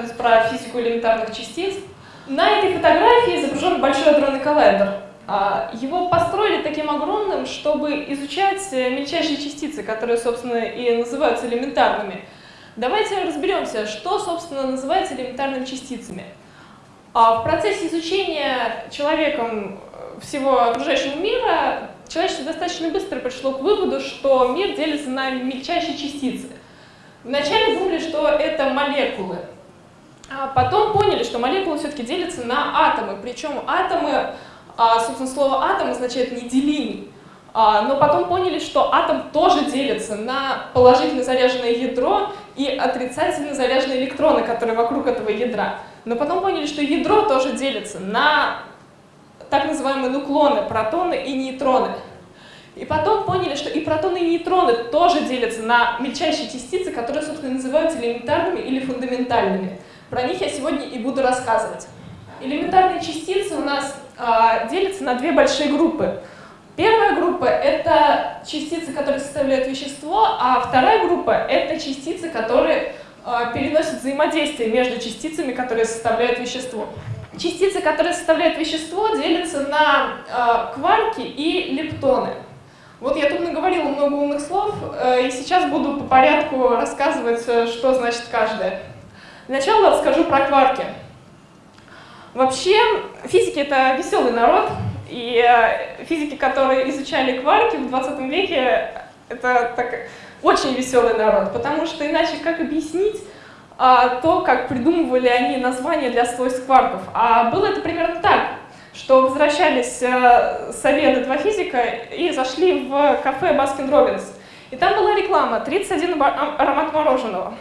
рассказывать про физику элементарных частиц. На этой фотографии изображен большой адронный коллайдер. А, его построили таким огромным, чтобы изучать мельчайшие частицы, которые, собственно, и называются элементарными. Давайте разберемся, что, собственно, называется элементарными частицами. А в процессе изучения человеком всего окружающего мира человечество достаточно быстро пришло к выводу, что мир делится на мельчайшие частицы. Вначале думали, что это молекулы, потом поняли, что молекулы все-таки делятся на атомы, причем атомы, а, собственно, слово атом означает неделимый. А, но потом поняли, что атом тоже делится на положительно заряженное ядро и отрицательно заряженные электроны, которые вокруг этого ядра. Но потом поняли, что ядро тоже делится на так называемые нуклоны, протоны и нейтроны. И потом поняли, что и протоны, и нейтроны тоже делятся на мельчайшие частицы, которые, собственно, называются элементарными или фундаментальными. Про них я сегодня и буду рассказывать. Элементарные частицы у нас э, делятся на две большие группы. Первая группа — это частицы, которые составляют вещество, а вторая группа — это частицы, которые э, переносят взаимодействие между частицами, которые составляют вещество. Частицы, которые составляют вещество, делятся на э, кварки и лептоны. Вот я тут наговорила много умных слов, э, и сейчас буду по порядку рассказывать, э, что значит каждое. Сначала расскажу про кварки. Вообще, физики — это веселый народ, и э, физики, которые изучали кварки в 20 веке, это так, очень веселый народ, потому что иначе как объяснить а, то, как придумывали они названия для свойств кварков? А было это примерно так что возвращались э, советы два физика и зашли в кафе Baskin Robbins. И там была реклама 31 аромат мороженого.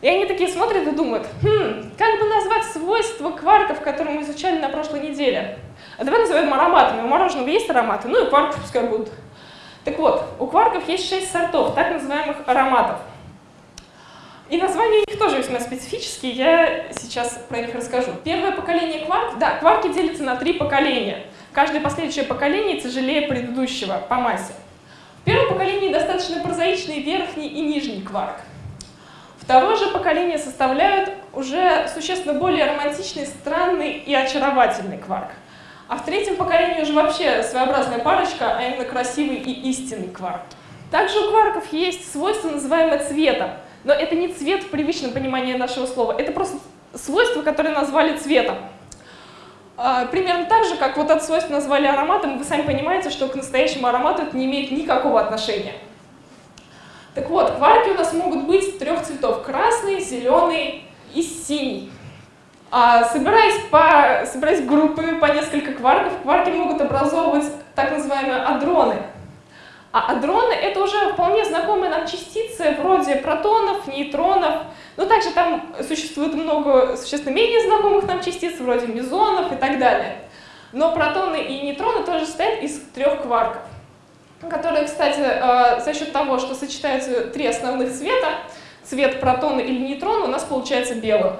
И они такие смотрят и думают, хм, как бы назвать свойства кварков, которые мы изучали на прошлой неделе? А давай назовем ароматами. У мороженого есть ароматы, ну и кварки пускай будут. Так вот, у кварков есть шесть сортов, так называемых ароматов. И названия у них тоже весьма специфические, я сейчас про них расскажу. Первое поколение кварк, да, кварки делятся на три поколения. Каждое последующее поколение тяжелее предыдущего по массе. В первом поколении достаточно прозаичный верхний и нижний кварк. Второе же поколение составляют уже существенно более романтичный, странный и очаровательный кварк. А в третьем поколении уже вообще своеобразная парочка, а именно красивый и истинный кварк. Также у кварков есть свойство, называемое цветом. Но это не цвет в привычном понимании нашего слова, это просто свойство, которое назвали цветом. А, примерно так же, как вот это свойство назвали ароматом, вы сами понимаете, что к настоящему аромату это не имеет никакого отношения. Так вот, кварки у нас могут быть трех цветов – красный, зеленый и синий. А, собираясь, по, собираясь группами по несколько кварков, кварки могут образовывать так называемые адроны – а адроны — это уже вполне знакомые нам частицы, вроде протонов, нейтронов. Но также там существует много существенно менее знакомых нам частиц, вроде мезонов и так далее. Но протоны и нейтроны тоже состоят из трех кварков, которые, кстати, э, за счет того, что сочетаются три основных цвета, цвет протона или нейтрона, у нас получается белым.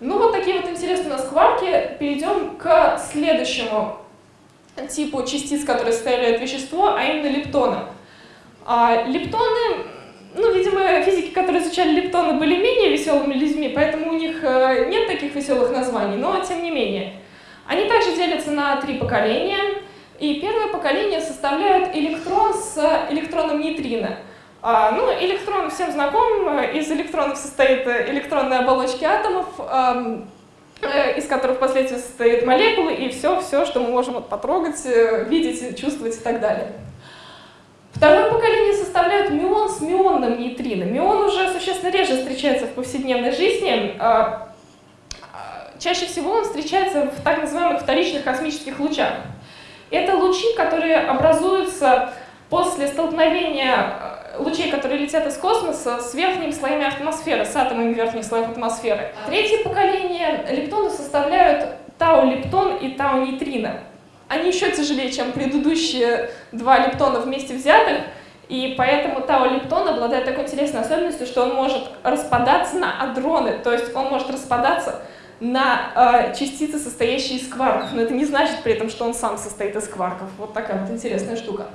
Ну вот такие вот интересные у нас кварки. Перейдем к следующему типу частиц, которые составляют вещество, а именно лептоны. А лептоны, ну, видимо, физики, которые изучали лептоны, были менее веселыми людьми, поэтому у них э, нет таких веселых названий, но тем не менее. Они также делятся на три поколения, и первое поколение составляют электрон с электроном нейтрино. А, ну, электрон всем знаком, из электронов состоит электронные оболочки атомов, Э, из которых впоследствии состоят молекулы и все, все, что мы можем потрогать, э, видеть, чувствовать и так далее. Второе поколение составляют мион с мионным нейтрино. Мион уже существенно реже встречается в повседневной жизни. А, а, чаще всего он встречается в так называемых вторичных космических лучах. Это лучи, которые образуются после столкновения лучей, которые летят из космоса, с верхними слоями атмосферы, с атомами верхних слоев атмосферы. Третье поколение лептоны составляют тау-лептон и тау-нейтрино. Они еще тяжелее, чем предыдущие два лептона вместе взятых, и поэтому тау-лептон обладает такой интересной особенностью, что он может распадаться на адроны, то есть он может распадаться на э, частицы, состоящие из кварков, но это не значит при этом, что он сам состоит из кварков. Вот такая вот интересная штука.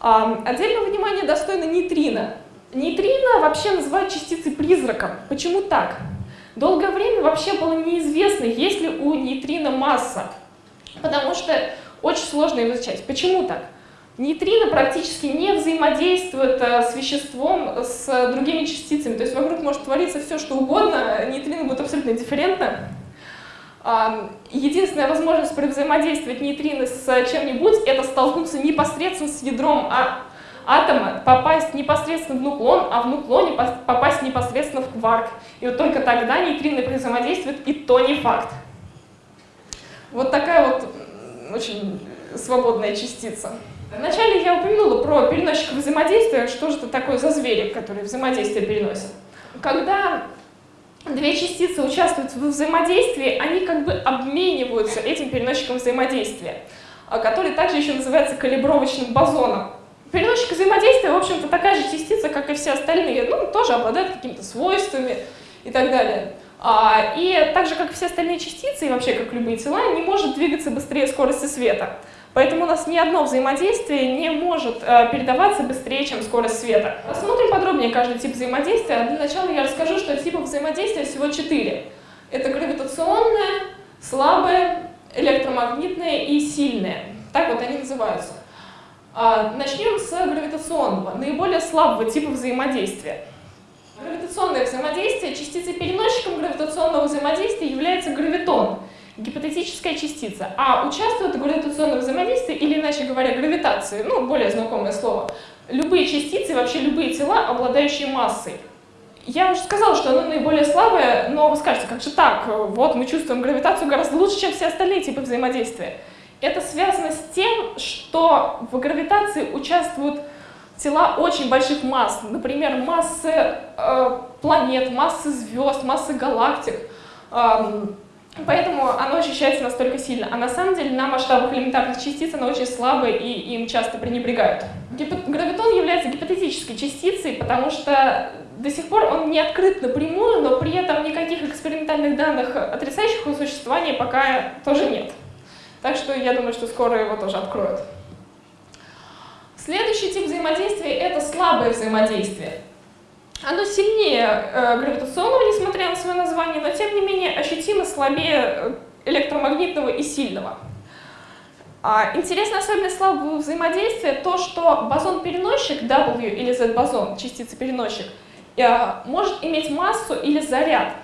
Отдельного внимания достойна нейтрино. Нейтрино вообще называют частицей призраком. Почему так? Долгое время вообще было неизвестно, есть ли у нейтрино масса, потому что очень сложно его изучать. Почему так? Нейтрино практически не взаимодействует э, с веществом, с другими частицами. То есть вокруг может твориться все, что угодно, нейтрино будет абсолютно дифферентно. Единственная возможность взаимодействовать нейтрино с чем-нибудь — это столкнуться непосредственно с ядром а атома, попасть непосредственно в нуклон, а в нуклоне попасть непосредственно в кварк. И вот только тогда нейтрино взаимодействует, и то не факт. Вот такая вот очень свободная частица. Вначале я упомянула про переносчиков взаимодействия, что же это такое за звери, которые взаимодействие переносят. Когда две частицы участвуют в взаимодействии, они как бы обмениваются этим переносчиком взаимодействия, а, который также еще называется калибровочным бозоном. Переносчик взаимодействия, в общем-то, такая же частица, как и все остальные, ну, тоже обладает какими-то свойствами и так далее. А, и так же, как и все остальные частицы, и вообще, как любые тела, не может двигаться быстрее скорости света. Поэтому у нас ни одно взаимодействие не может э, передаваться быстрее, чем скорость света. Рассмотрим подробнее каждый тип взаимодействия. Для начала я расскажу, что типов взаимодействия всего четыре. Это гравитационное, слабое, электромагнитное и сильное. Так вот они называются. А, начнем с гравитационного, наиболее слабого типа взаимодействия. Гравитационное взаимодействие, частицей-переносчиком гравитационного взаимодействия является гравитон – гипотетическая частица, а участвуют в гравитационном взаимодействии, или иначе говоря, гравитации, ну, более знакомое слово, любые частицы, вообще любые тела, обладающие массой. Я уже сказала, что оно наиболее слабое, но вы скажете, как же так? Вот мы чувствуем гравитацию гораздо лучше, чем все остальные типы взаимодействия. Это связано с тем, что в гравитации участвуют тела очень больших масс, например, массы э, планет, массы звезд, массы галактик. Эм, Поэтому оно ощущается настолько сильно. А на самом деле на масштабах элементарных частиц оно очень слабое и им часто пренебрегают. Гравитон является гипотетической частицей, потому что до сих пор он не открыт напрямую, но при этом никаких экспериментальных данных, отрицающих его существование, пока тоже нет. Так что я думаю, что скоро его тоже откроют. Следующий тип взаимодействия — это слабое взаимодействие. Оно сильнее э, гравитационного, несмотря на свое название, но тем не менее ощутимо слабее э, электромагнитного и сильного. А, интересная особенность слабого взаимодействия то, что бозон-переносчик W или Z-бозон, частица-переносчик, э, может иметь массу или заряд.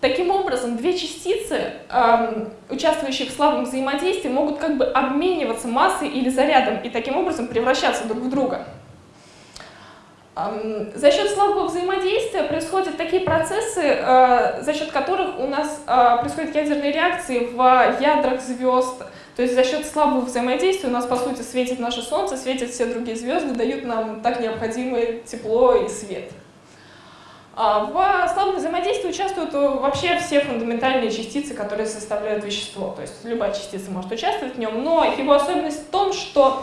Таким образом, две частицы, эм, участвующие в слабом взаимодействии, могут как бы обмениваться массой или зарядом и таким образом превращаться друг в друга. За счет слабого взаимодействия происходят такие процессы, э, за счет которых у нас э, происходят ядерные реакции в ядрах звезд. То есть за счет слабого взаимодействия у нас, по сути, светит наше Солнце, светят все другие звезды, дают нам так необходимое тепло и свет. А в слабом взаимодействии участвуют вообще все фундаментальные частицы, которые составляют вещество. То есть любая частица может участвовать в нем, но его особенность в том, что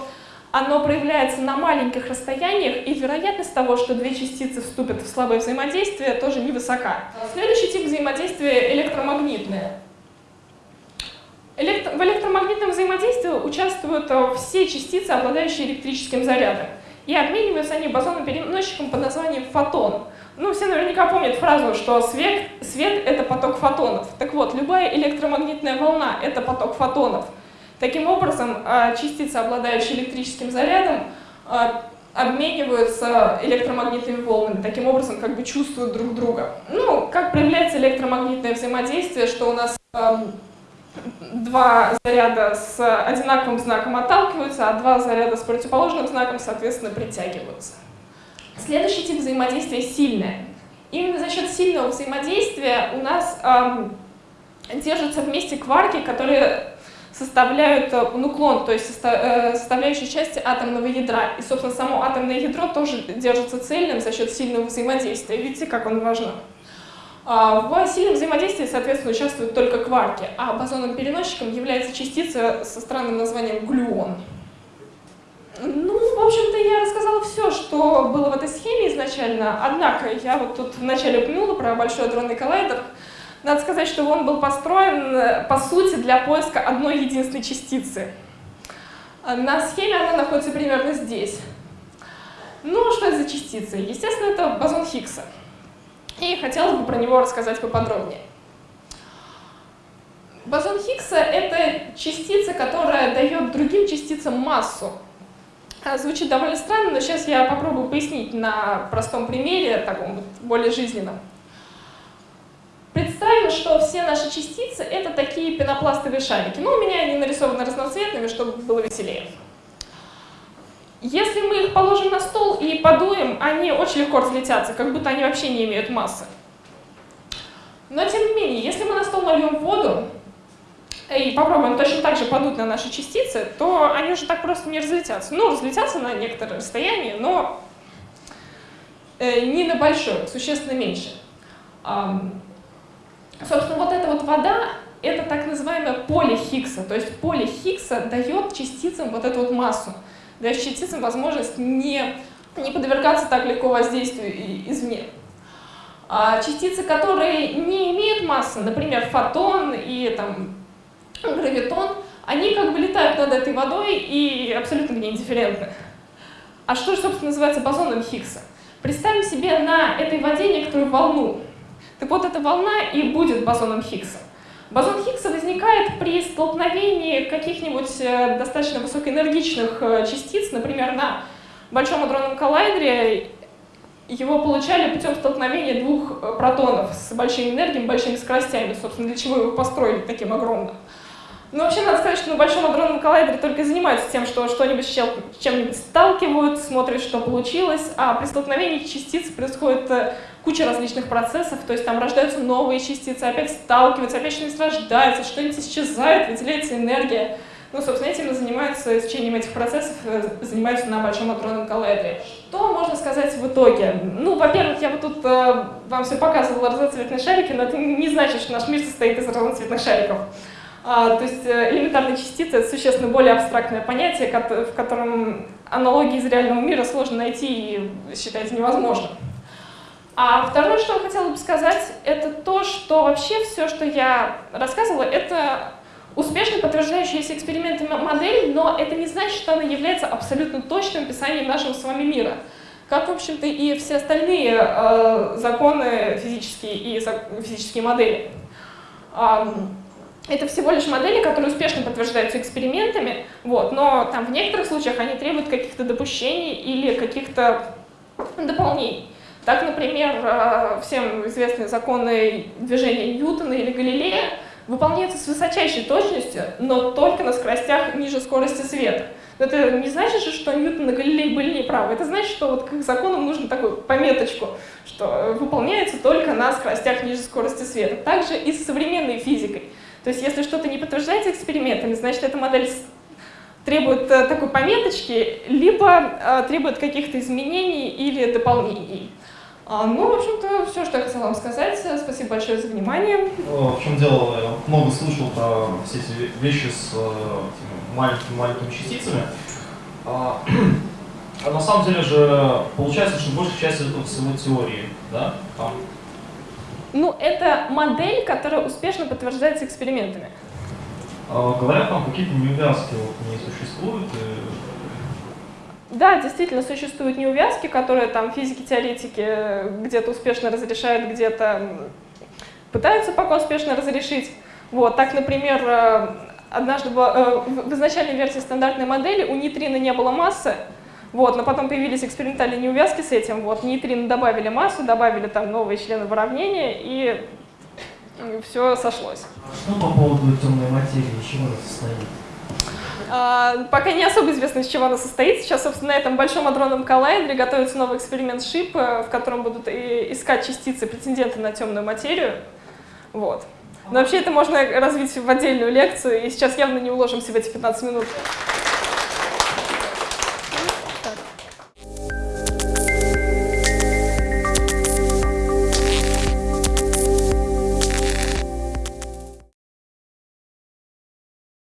оно проявляется на маленьких расстояниях, и вероятность того, что две частицы вступят в слабое взаимодействие, тоже невысока. Следующий тип взаимодействия — электромагнитное. Электро... В электромагнитном взаимодействии участвуют э, все частицы, обладающие электрическим зарядом. И обмениваются они бозоном-переносчиком под названием фотон. Ну, все наверняка помнят фразу, что свет, свет — это поток фотонов. Так вот, любая электромагнитная волна — это поток фотонов — Таким образом, а, частицы, обладающие электрическим зарядом, а, обмениваются электромагнитными волнами, таким образом как бы чувствуют друг друга. Ну, как проявляется электромагнитное взаимодействие, что у нас два заряда с одинаковым знаком отталкиваются, а два заряда с противоположным знаком, соответственно, притягиваются. Следующий тип взаимодействия сильное. Именно за счет сильного взаимодействия у нас э, держатся вместе кварки, которые составляют э, нуклон, то есть э, составляющие части атомного ядра. И, собственно, само атомное ядро тоже держится цельным за счет сильного взаимодействия. Видите, как он важно. А, в сильном взаимодействии, соответственно, участвуют только кварки, а бозоном-переносчиком является частица со странным названием глюон. Ну, в общем-то, я рассказала все, что было в этой схеме изначально, однако я вот тут вначале упомянула про Большой адронный коллайдер, надо сказать, что он был построен, э, по сути, для поиска одной единственной частицы. На схеме она находится примерно здесь. Ну, что это за частицы? Естественно, это бозон Хиггса. И хотелось бы про него рассказать поподробнее. Бозон Хиггса — это частица, которая дает другим частицам массу. А, звучит довольно странно, но сейчас я попробую пояснить на простом примере, таком более жизненном. Представим, что все наши частицы — это такие пенопластовые шарики. Ну, у меня они нарисованы разноцветными, чтобы было веселее. Если мы их положим на стол и подуем, они очень легко разлетятся, как будто они вообще не имеют массы. Но тем не менее, если мы на стол нальем воду и попробуем точно так же подуть на наши частицы, то они уже так просто не разлетятся. Ну, разлетятся на некоторое расстояние, но э, не на большое, существенно меньше. Собственно, вот эта вот вода — это так называемое поле Хиггса. То есть поле Хиггса дает частицам вот эту вот массу, дает частицам возможность не, не подвергаться так легко воздействию извне. А частицы, которые не имеют массы, например, фотон и там, гравитон, они как бы летают над этой водой и абсолютно не индифферентны. А что же, собственно, называется бозоном Хиггса? Представим себе на этой воде некоторую волну. Так вот, эта волна и будет бозоном Хиггса. Бозон Хиггса возникает при столкновении каких-нибудь э, достаточно высокоэнергичных э, частиц, например, на Большом адронном коллайдере его получали путем столкновения двух э, протонов с большими энергиями, большими скоростями, собственно, для чего его построили таким огромным. Но вообще надо сказать, что на Большом адронном коллайдере только занимаются тем, что что-нибудь с чем-нибудь сталкивают, смотрят, что получилось, а при столкновении частиц происходит куча различных процессов, то есть там рождаются новые частицы, опять сталкиваются, опять что-нибудь рождается, что-нибудь исчезает, выделяется энергия. Ну, собственно, этим занимаются, изучением этих процессов э, занимаются на Большом адронном коллайдере. Что можно сказать в итоге? Ну, во-первых, я вот тут э, вам все показывала разноцветные шарики, но это не значит, что наш мир состоит из разноцветных шариков. А, то есть э, элементарные частицы — это существенно более абстрактное понятие, в котором аналогии из реального мира сложно найти и считается невозможным. А второе, что я хотела бы сказать, это то, что вообще все, что я рассказывала, это успешно подтверждающаяся экспериментами модель, но это не значит, что она является абсолютно точным описанием нашего с вами мира. Как, в общем-то, и все остальные э, законы физические и физические модели. Э, это всего лишь модели, которые успешно подтверждаются экспериментами, вот, но там в некоторых случаях они требуют каких-то допущений или каких-то дополнений. Так, например, э, всем известные законы движения Ньютона или Галилея выполняются с высочайшей точностью, но только на скоростях ниже скорости света. Но это не значит, что Ньютон и Галилей были неправы. Это значит, что вот к их законам нужно такую пометочку, что выполняется только на скоростях ниже скорости света. Также и с современной физикой. То есть если что-то не подтверждается экспериментами, значит, эта модель требует э, такой пометочки, либо э, требует каких-то изменений или дополнений. А, ну, в общем-то, все, что я хотела вам сказать. Спасибо большое за внимание. В чем дело, я много слышал про все эти вещи с маленькими-маленькими частицами. А, а на самом деле же получается, что большая часть этого всего теории, да? Там. Ну, это модель, которая успешно подтверждается экспериментами. А, говорят, там какие-то неувязки вот не существуют, и да, действительно существуют неувязки, которые там физики-теоретики где-то успешно разрешают, где-то пытаются пока успешно разрешить. Вот, так, например, э, однажды э, в изначальной версии стандартной модели у нейтрина не было массы, вот, но потом появились экспериментальные неувязки с этим, вот, нейтрино добавили массу, добавили там новые члены выравнения, и все сошлось. А что по поводу темной материи, из чего она состоит? А, пока не особо известно, из чего она состоит. Сейчас, собственно, на этом большом адронном коллайдере готовится новый эксперимент ШИП, э, в котором будут искать частицы, претенденты на темную материю. Вот. Но вообще это можно развить в отдельную лекцию, и сейчас явно не уложимся в эти 15 минут.